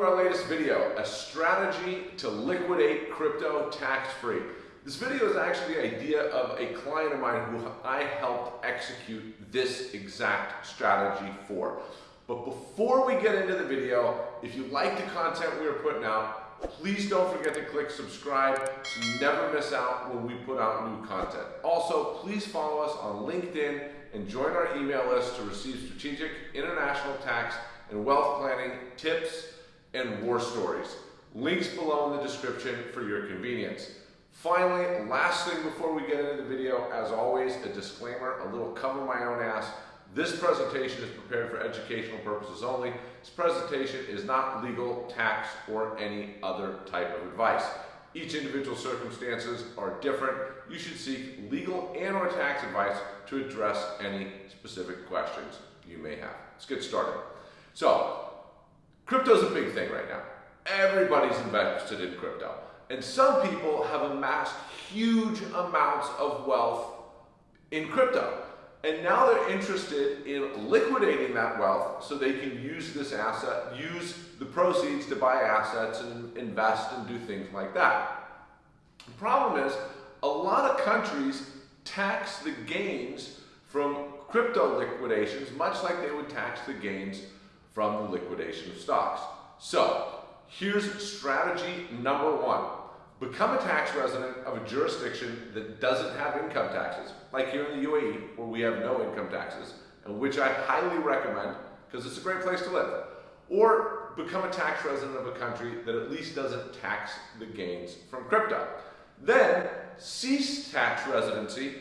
to our latest video, a strategy to liquidate crypto tax-free. This video is actually the idea of a client of mine who I helped execute this exact strategy for. But before we get into the video, if you like the content we are putting out, please don't forget to click subscribe so you never miss out when we put out new content. Also, please follow us on LinkedIn and join our email list to receive strategic international tax and wealth planning tips and war stories. Links below in the description for your convenience. Finally, last thing before we get into the video, as always, a disclaimer, a little cover my own ass. This presentation is prepared for educational purposes only. This presentation is not legal, tax, or any other type of advice. Each individual circumstances are different. You should seek legal and or tax advice to address any specific questions you may have. Let's get started. So, crypto's a big thing right now. Everybody's invested in crypto. And some people have amassed huge amounts of wealth in crypto. And now they're interested in liquidating that wealth so they can use this asset, use the proceeds to buy assets and invest and do things like that. The problem is, a lot of countries tax the gains from crypto liquidations much like they would tax the gains from the liquidation of stocks. So, here's strategy number one. Become a tax resident of a jurisdiction that doesn't have income taxes, like here in the UAE, where we have no income taxes, and which I highly recommend because it's a great place to live. Or become a tax resident of a country that at least doesn't tax the gains from crypto. Then cease tax residency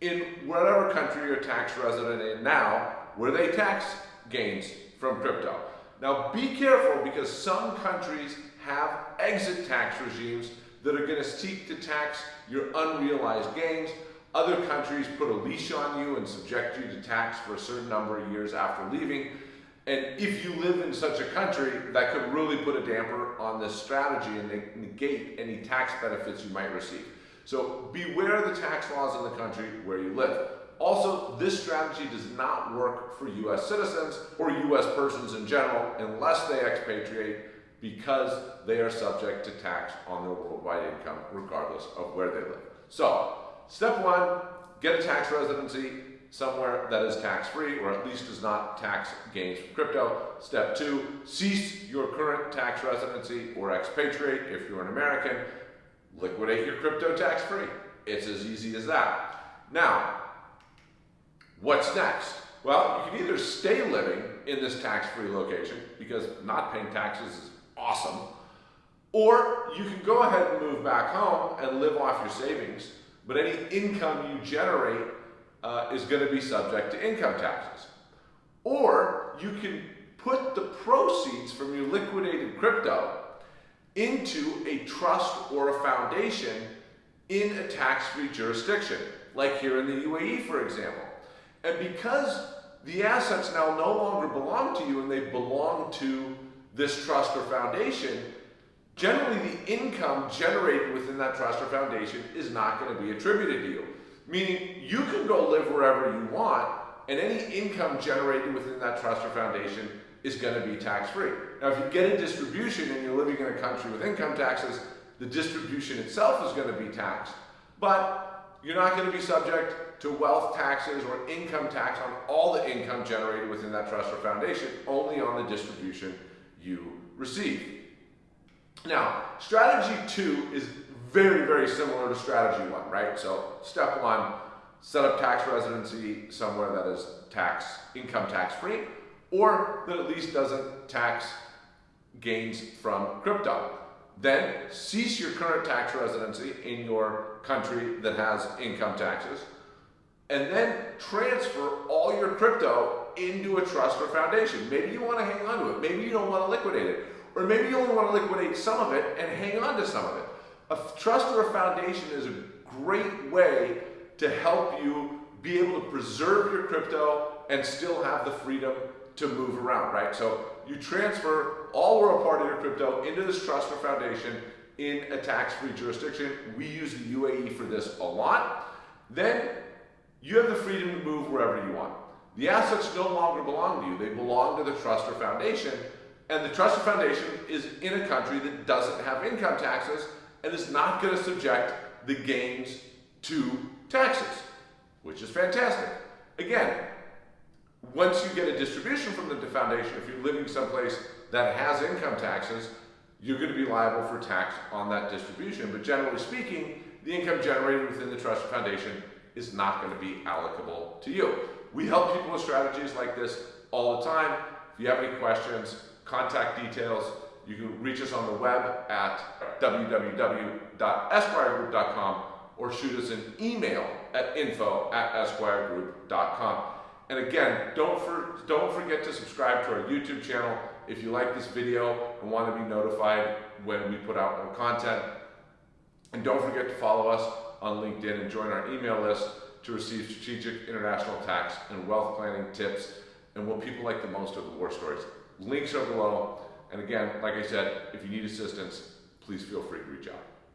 in whatever country you're tax resident in now, where they tax gains from crypto. Now be careful because some countries have exit tax regimes that are going to seek to tax your unrealized gains. Other countries put a leash on you and subject you to tax for a certain number of years after leaving. And if you live in such a country, that could really put a damper on this strategy and negate any tax benefits you might receive. So beware of the tax laws in the country where you live. Also, this strategy does not work for US citizens or US persons in general unless they expatriate because they are subject to tax on their worldwide income regardless of where they live. So, step one, get a tax residency somewhere that is tax-free or at least does not tax gains from crypto. Step two, cease your current tax residency or expatriate if you're an American. Liquidate your crypto tax-free. It's as easy as that. Now, What's next? Well, you can either stay living in this tax-free location because not paying taxes is awesome, or you can go ahead and move back home and live off your savings, but any income you generate uh, is going to be subject to income taxes. Or you can put the proceeds from your liquidated crypto into a trust or a foundation in a tax-free jurisdiction, like here in the UAE, for example. And because the assets now no longer belong to you and they belong to this trust or foundation, generally the income generated within that trust or foundation is not going to be attributed to you. Meaning you can go live wherever you want and any income generated within that trust or foundation is going to be tax-free. Now if you get a distribution and you're living in a country with income taxes, the distribution itself is going to be taxed. But you're not going to be subject to wealth taxes or income tax on all the income generated within that trust or foundation, only on the distribution you receive. Now, strategy two is very, very similar to strategy one, right? So step one, set up tax residency somewhere that is tax, income tax free, or that at least doesn't tax gains from crypto. Then cease your current tax residency in your country that has income taxes and then transfer all your crypto into a trust or foundation. Maybe you want to hang on to it. Maybe you don't want to liquidate it. Or maybe you only want to liquidate some of it and hang on to some of it. A trust or a foundation is a great way to help you be able to preserve your crypto and still have the freedom to move around, right? So you transfer all or a part of your crypto into this trust or foundation in a tax-free jurisdiction. We use the UAE for this a lot. Then you have the freedom to move wherever you want. The assets no longer belong to you. They belong to the trust or foundation, And the trust or foundation is in a country that doesn't have income taxes and is not going to subject the gains to taxes, which is fantastic. Again, once you get a distribution from the foundation, if you're living someplace that has income taxes, you're going to be liable for tax on that distribution. But generally speaking, the income generated within the trust foundation is not going to be allocable to you. We help people with strategies like this all the time. If you have any questions, contact details, you can reach us on the web at www.esquiregroup.com or shoot us an email at info at esquiregroup.com. And again, don't, for, don't forget to subscribe to our YouTube channel if you like this video and want to be notified when we put out more content. And don't forget to follow us on LinkedIn and join our email list to receive strategic international tax and wealth planning tips and what people like the most are the war stories. Links are below. And again, like I said, if you need assistance, please feel free to reach out.